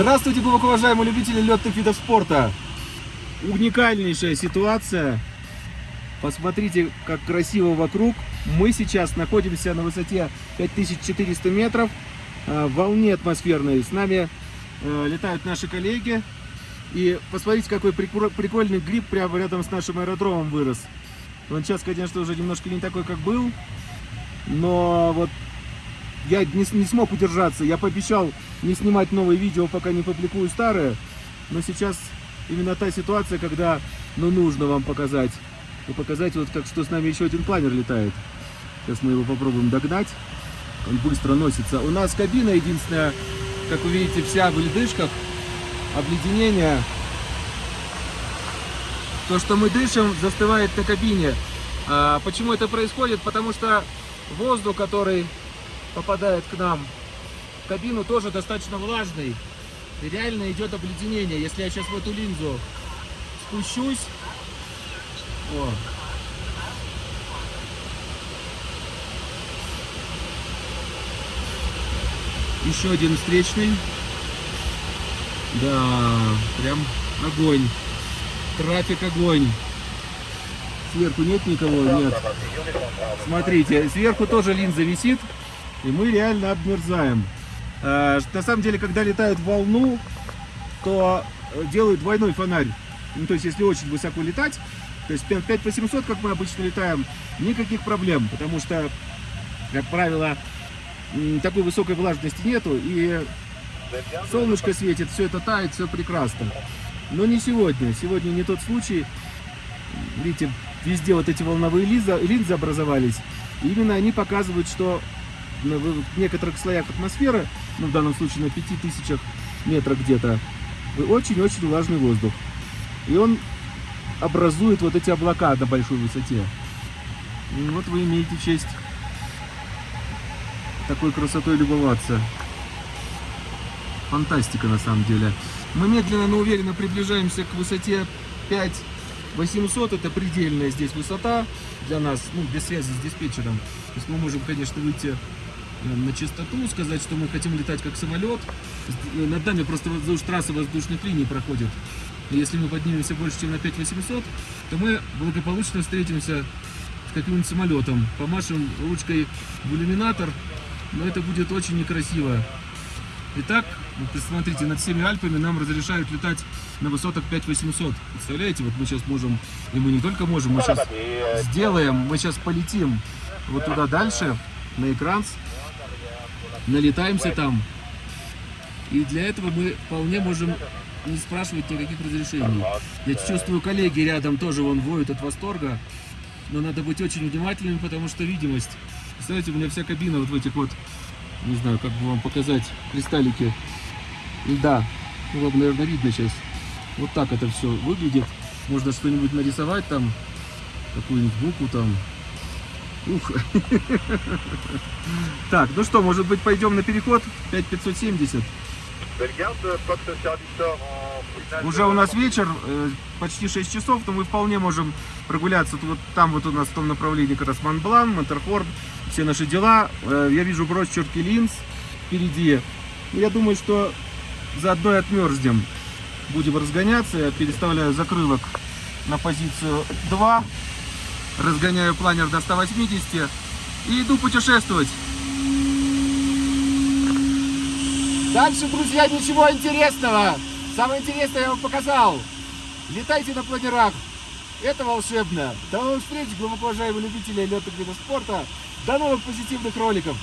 Здравствуйте, глубоко уважаемые любители летных видов спорта! Уникальнейшая ситуация. Посмотрите, как красиво вокруг. Мы сейчас находимся на высоте 5400 метров, э, в волне атмосферной. С нами э, летают наши коллеги. И посмотрите, какой прикольный гриб прямо рядом с нашим аэродромом вырос. Он сейчас, конечно, уже немножко не такой, как был. Но вот я не, не смог удержаться. Я пообещал не снимать новые видео, пока не публикую старые. Но сейчас именно та ситуация, когда ну, нужно вам показать. И показать, вот как что с нами еще один планер летает. Сейчас мы его попробуем догнать. Он быстро носится. У нас кабина единственная, как вы видите, вся в ледышках. Обледенение. То, что мы дышим, застывает на кабине. А, почему это происходит? Потому что воздух, который попадает к нам в кабину, тоже достаточно влажный. И реально идет обледенение. Если я сейчас в эту линзу спущусь, о, еще один встречный. Да, прям огонь. Трафик огонь. Сверху нет никого? Нет. Смотрите, сверху тоже линза висит, и мы реально обмерзаем. А, на самом деле, когда летают в волну, то делают двойной фонарь. Ну, то есть, если очень высоко летать, то есть 5800, как мы обычно летаем, никаких проблем, потому что, как правило, такой высокой влажности нету, и солнышко светит, все это тает, все прекрасно. Но не сегодня. Сегодня не тот случай. Видите, везде вот эти волновые линзы образовались. И именно они показывают, что в некоторых слоях атмосферы, ну в данном случае на 5000 метрах где-то, очень-очень влажный воздух. И он образует вот эти облака на большой высоте. И вот вы имеете честь такой красотой любоваться. Фантастика на самом деле. Мы медленно, но уверенно приближаемся к высоте 5 800 это предельная здесь высота для нас, ну, без связи с диспетчером. То есть мы можем, конечно, выйти на чистоту, сказать, что мы хотим летать как самолет. Э, над нами просто трассы воздушных линий проходит. И если мы поднимемся больше, чем на 5800, то мы благополучно встретимся с каким-нибудь самолетом. Помашем ручкой в иллюминатор, но это будет очень некрасиво. Итак, вот посмотрите, над всеми Альпами нам разрешают летать на высотах 5800. Представляете, вот мы сейчас можем, и мы не только можем, мы сейчас сделаем, мы сейчас полетим вот туда дальше, на экран, налетаемся там. И для этого мы вполне можем не спрашивать никаких разрешений. Я чувствую, коллеги рядом тоже вон воют от восторга. Но надо быть очень внимательными, потому что видимость. Представляете, у меня вся кабина вот в этих вот не знаю, как бы вам показать кристаллики льда. Ну, вам, наверное, видно сейчас. Вот так это все выглядит. Можно что-нибудь нарисовать там, какую-нибудь букву там. Ух. Так, ну что, может быть, пойдем на переход? 5570. Уже у нас вечер, э, почти 6 часов, но мы вполне можем прогуляться. Вот там вот у нас в том направлении как раз Монблан, Монтерхорн, все наши дела. Э, я вижу бросчерки линз впереди. Я думаю, что заодно и отмерзнем. Будем разгоняться. Я переставляю закрылок на позицию 2. Разгоняю планер до 180 и иду путешествовать. Дальше, друзья, ничего интересного. Самое интересное я вам показал. Летайте на планерах. Это волшебно. До новых встреч, глубоко уважаемые любители летных видов спорта. До новых позитивных роликов.